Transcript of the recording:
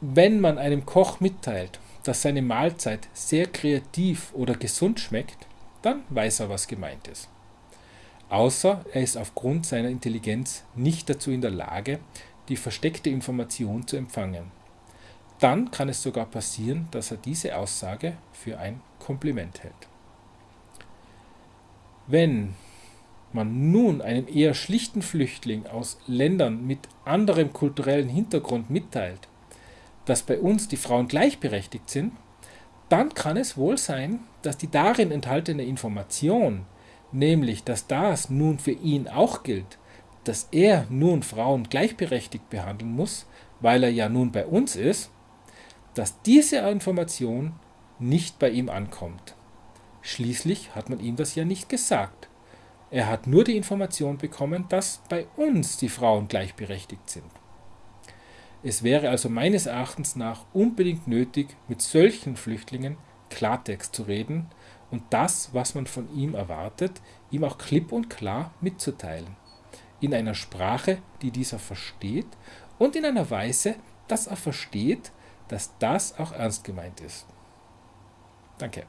Wenn man einem Koch mitteilt, dass seine Mahlzeit sehr kreativ oder gesund schmeckt, dann weiß er, was gemeint ist. Außer er ist aufgrund seiner Intelligenz nicht dazu in der Lage, die versteckte Information zu empfangen. Dann kann es sogar passieren, dass er diese Aussage für ein Kompliment hält. Wenn man nun einem eher schlichten Flüchtling aus Ländern mit anderem kulturellen Hintergrund mitteilt, dass bei uns die Frauen gleichberechtigt sind, dann kann es wohl sein, dass die darin enthaltene Information, nämlich dass das nun für ihn auch gilt, dass er nun Frauen gleichberechtigt behandeln muss, weil er ja nun bei uns ist, dass diese Information nicht bei ihm ankommt. Schließlich hat man ihm das ja nicht gesagt. Er hat nur die Information bekommen, dass bei uns die Frauen gleichberechtigt sind. Es wäre also meines Erachtens nach unbedingt nötig, mit solchen Flüchtlingen Klartext zu reden und das, was man von ihm erwartet, ihm auch klipp und klar mitzuteilen. In einer Sprache, die dieser versteht und in einer Weise, dass er versteht, dass das auch ernst gemeint ist. Danke.